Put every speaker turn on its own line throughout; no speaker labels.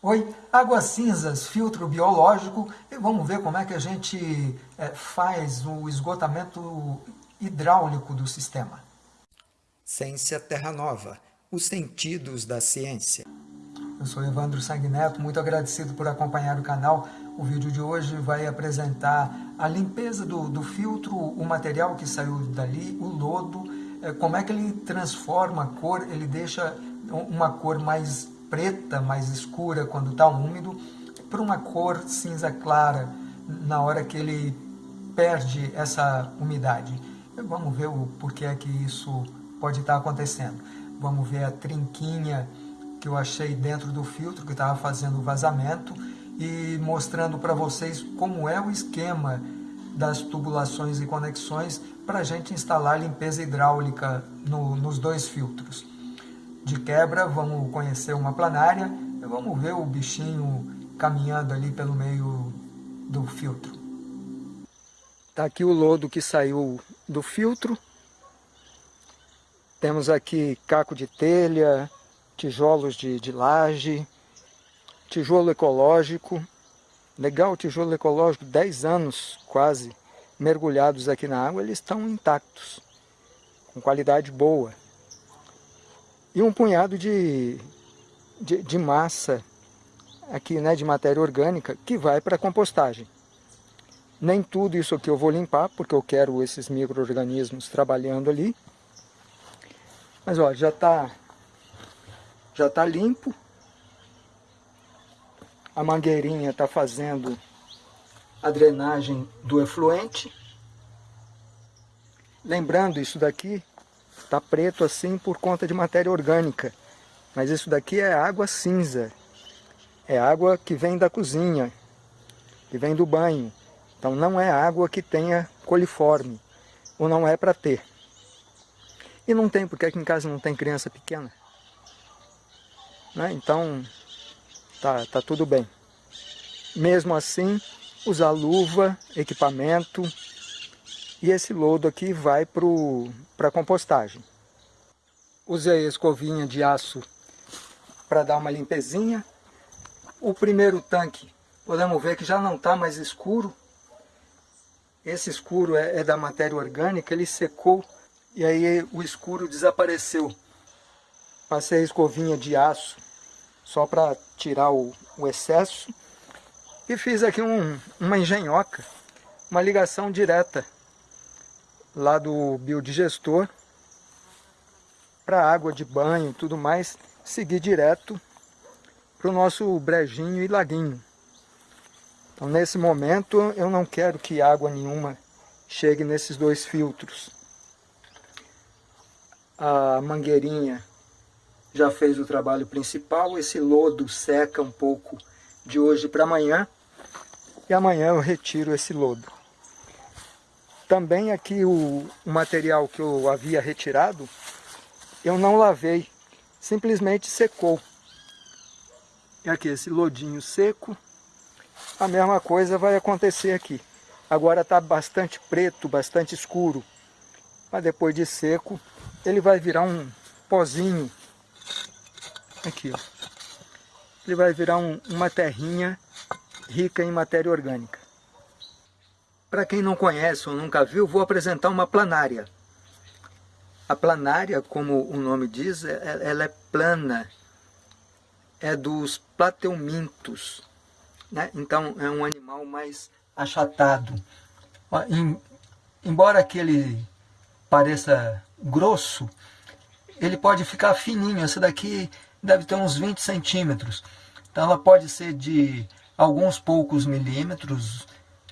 Oi, águas cinzas, filtro biológico, e vamos ver como é que a gente é, faz o esgotamento hidráulico do sistema.
Ciência Terra Nova, os sentidos da ciência.
Eu sou Evandro Sanguineto, muito agradecido por acompanhar o canal. O vídeo de hoje vai apresentar a limpeza do, do filtro, o material que saiu dali, o lodo, é, como é que ele transforma a cor, ele deixa uma cor mais preta, mais escura quando está úmido, para uma cor cinza clara na hora que ele perde essa umidade. Vamos ver o porquê é que isso pode estar tá acontecendo. Vamos ver a trinquinha que eu achei dentro do filtro que estava fazendo o vazamento e mostrando para vocês como é o esquema das tubulações e conexões para a gente instalar limpeza hidráulica no, nos dois filtros de quebra, vamos conhecer uma planária e vamos ver o bichinho caminhando ali pelo meio do filtro. Está aqui o lodo que saiu do filtro. Temos aqui caco de telha, tijolos de, de laje, tijolo ecológico. Legal, tijolo ecológico, 10 anos quase mergulhados aqui na água, eles estão intactos, com qualidade boa e um punhado de, de, de massa aqui, né, de matéria orgânica, que vai para a compostagem. Nem tudo isso aqui eu vou limpar, porque eu quero esses micro-organismos trabalhando ali. Mas ó, já está já tá limpo. A mangueirinha está fazendo a drenagem do efluente. Lembrando, isso daqui Está preto assim por conta de matéria orgânica. Mas isso daqui é água cinza. É água que vem da cozinha, que vem do banho. Então não é água que tenha coliforme, ou não é para ter. E não tem, porque aqui em casa não tem criança pequena. Né? Então, tá, tá tudo bem. Mesmo assim, usar luva, equipamento, e esse lodo aqui vai para a compostagem. Usei a escovinha de aço para dar uma limpezinha. O primeiro tanque, podemos ver que já não está mais escuro. Esse escuro é, é da matéria orgânica, ele secou e aí o escuro desapareceu. Passei a escovinha de aço só para tirar o, o, excesso e fiz aqui um, uma engenhoca, uma ligação direta lá do biodigestor para água de banho e tudo mais, seguir direto para o nosso brejinho e laguinho. Então nesse momento eu não quero que água nenhuma chegue nesses dois filtros. A mangueirinha já fez o trabalho principal, esse lodo seca um pouco de hoje para amanhã e amanhã eu retiro esse lodo. Também aqui o, o material que eu havia retirado, eu não lavei, simplesmente secou. E aqui esse lodinho seco, a mesma coisa vai acontecer aqui. Agora está bastante preto, bastante escuro, mas depois de seco ele vai virar um pozinho. Aqui, ó. Ele vai virar um, uma terrinha rica em matéria orgânica. Para quem não conhece ou nunca viu, vou apresentar uma planária. A planária, como o nome diz, é, é, ela é plana, é dos plateumintos. Né? Então é um animal mais achatado. Embora aquele pareça grosso, ele pode ficar fininho. Essa daqui deve ter uns 20 centímetros. Então ela pode ser de alguns poucos milímetros,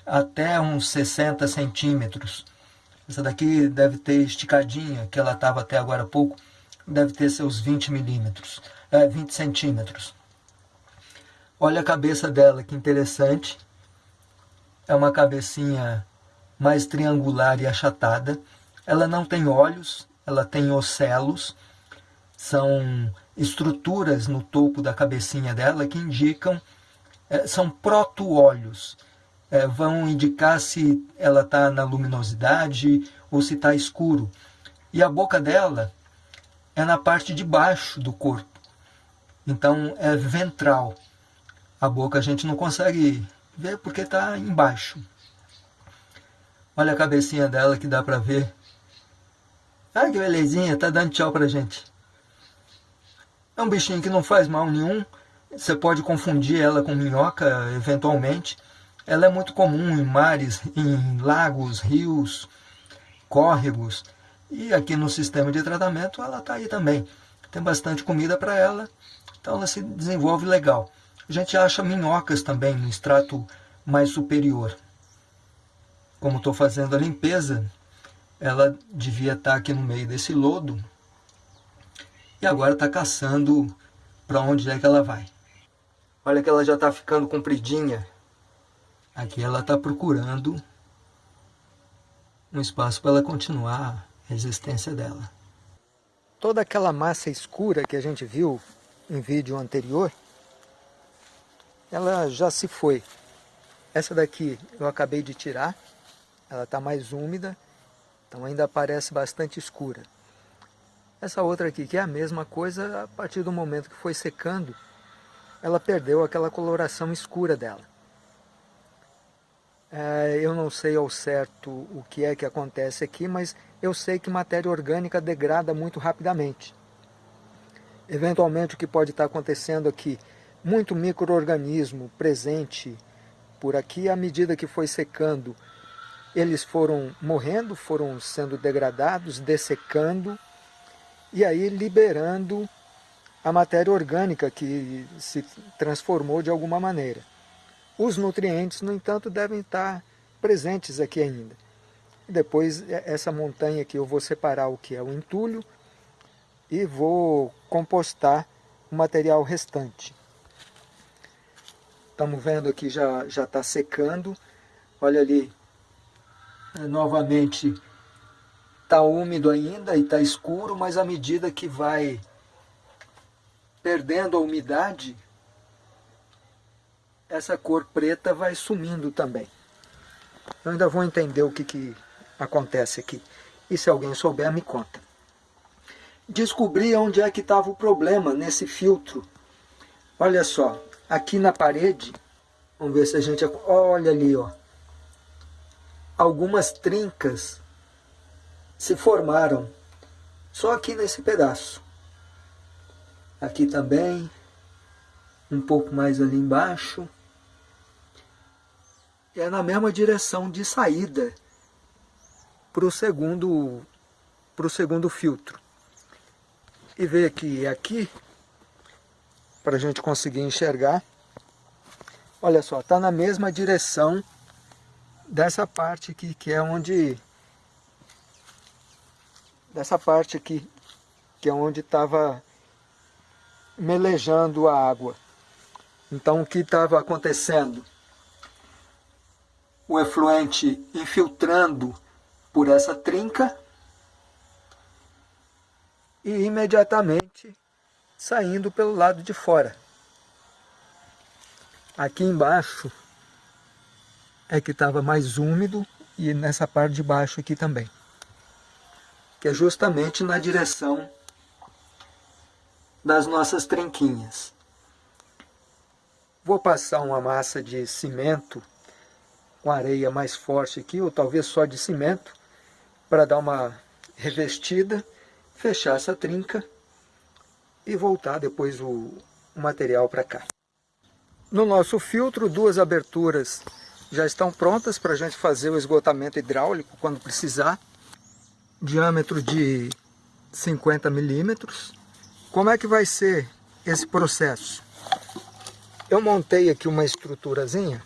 até uns 60 centímetros. Essa daqui deve ter esticadinha, que ela estava até agora há pouco, deve ter seus 20 milímetros, é, 20 centímetros. Olha a cabeça dela, que interessante. É uma cabecinha mais triangular e achatada. Ela não tem olhos, ela tem ocelos. São estruturas no topo da cabecinha dela que indicam, é, são proto-olhos é, vão indicar se ela está na luminosidade ou se está escuro. E a boca dela é na parte de baixo do corpo. Então é ventral. A boca a gente não consegue ver porque está embaixo. Olha a cabecinha dela que dá para ver. Ai que belezinha, tá dando tchau pra gente. É um bichinho que não faz mal nenhum. Você pode confundir ela com minhoca eventualmente. Ela é muito comum em mares, em lagos, rios, córregos. E aqui no sistema de tratamento ela está aí também. Tem bastante comida para ela, então ela se desenvolve legal. A gente acha minhocas também no extrato mais superior. Como estou fazendo a limpeza, ela devia estar tá aqui no meio desse lodo. E agora está caçando para onde é que ela vai. Olha que ela já está ficando compridinha. Aqui ela está procurando um espaço para ela continuar a existência dela. Toda aquela massa escura que a gente viu em vídeo anterior, ela já se foi. Essa daqui eu acabei de tirar, ela está mais úmida, então ainda parece bastante escura. Essa outra aqui, que é a mesma coisa, a partir do momento que foi secando, ela perdeu aquela coloração escura dela. É, eu não sei ao certo o que é que acontece aqui, mas eu sei que matéria orgânica degrada muito rapidamente. Eventualmente o que pode estar acontecendo aqui, muito microorganismo presente por aqui, à medida que foi secando, eles foram morrendo, foram sendo degradados, dessecando, e aí liberando a matéria orgânica que se transformou de alguma maneira. Os nutrientes, no entanto, devem estar presentes aqui ainda. Depois, essa montanha aqui, eu vou separar o que é o entulho e vou compostar o material restante. Estamos vendo aqui, já está secando. Olha ali, é, novamente, está úmido ainda e está escuro, mas à medida que vai perdendo a umidade, essa cor preta vai sumindo também. Eu ainda vou entender o que, que acontece aqui. E se alguém souber, me conta. Descobri onde é que estava o problema nesse filtro. Olha só, aqui na parede, vamos ver se a gente... Olha ali, ó. Algumas trincas se formaram só aqui nesse pedaço. Aqui também, um pouco mais ali embaixo é na mesma direção de saída para o segundo, pro segundo filtro. E ver que aqui, para a gente conseguir enxergar, olha só, está na mesma direção dessa parte aqui, que é onde, dessa parte aqui, que é onde estava melejando a água. Então o que estava acontecendo? O efluente infiltrando por essa trinca e imediatamente saindo pelo lado de fora. Aqui embaixo é que estava mais úmido e nessa parte de baixo aqui também. Que é justamente na direção das nossas trinquinhas. Vou passar uma massa de cimento com areia mais forte aqui, ou talvez só de cimento, para dar uma revestida, fechar essa trinca e voltar depois o, o material para cá. No nosso filtro, duas aberturas já estão prontas para a gente fazer o esgotamento hidráulico quando precisar. Diâmetro de 50 milímetros. Como é que vai ser esse processo? Eu montei aqui uma estruturazinha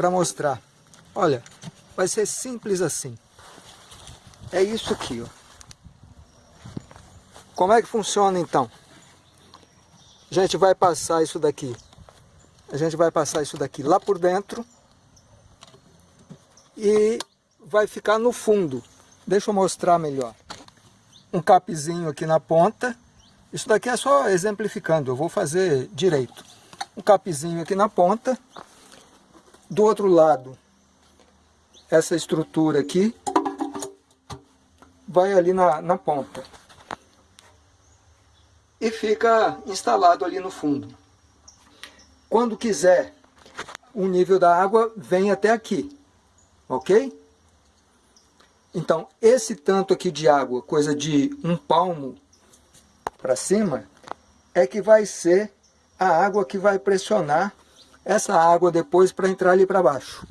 para mostrar. Olha, vai ser simples assim. É isso aqui, ó. Como é que funciona então? A gente vai passar isso daqui. A gente vai passar isso daqui lá por dentro. E vai ficar no fundo. Deixa eu mostrar melhor. Um capzinho aqui na ponta. Isso daqui é só exemplificando, eu vou fazer direito. Um capzinho aqui na ponta do outro lado, essa estrutura aqui vai ali na, na ponta. E fica instalado ali no fundo. Quando quiser, o nível da água vem até aqui, ok? Então, esse tanto aqui de água, coisa de um palmo para cima, é que vai ser a água que vai pressionar essa água depois para entrar ali para baixo.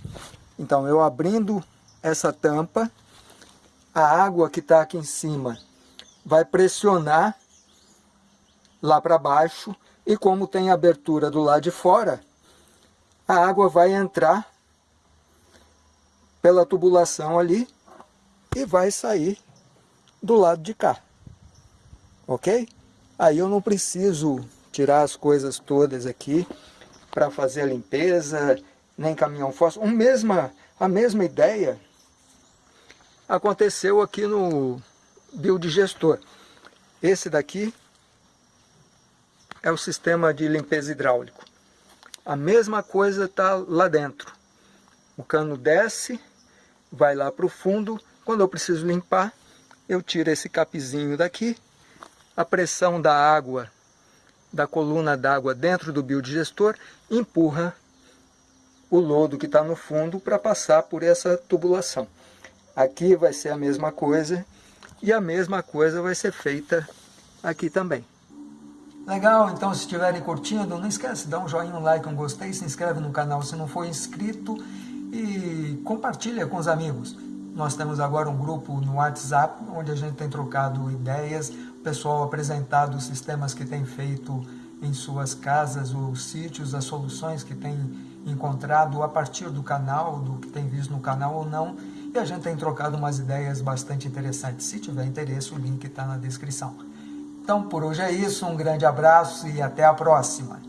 Então, eu abrindo essa tampa, a água que está aqui em cima vai pressionar lá para baixo e como tem abertura do lado de fora, a água vai entrar pela tubulação ali e vai sair do lado de cá. Ok? Aí eu não preciso tirar as coisas todas aqui para fazer a limpeza, nem caminhão fósforo. Um mesma, a mesma ideia aconteceu aqui no biodigestor. Esse daqui é o sistema de limpeza hidráulico. A mesma coisa está lá dentro. O cano desce, vai lá para o fundo. Quando eu preciso limpar, eu tiro esse capizinho daqui. A pressão da água, da coluna d'água dentro do biodigestor, empurra o lodo que está no fundo para passar por essa tubulação. Aqui vai ser a mesma coisa e a mesma coisa vai ser feita aqui também. Legal, então se estiverem curtindo, não esquece dar um joinha, um like, um gostei, se inscreve no canal se não for inscrito e compartilha com os amigos. Nós temos agora um grupo no WhatsApp, onde a gente tem trocado ideias, o pessoal apresentado os sistemas que tem feito em suas casas, os sítios, as soluções que tem encontrado a partir do canal, do que tem visto no canal ou não, e a gente tem trocado umas ideias bastante interessantes. Se tiver interesse, o link está na descrição. Então, por hoje é isso. Um grande abraço e até a próxima.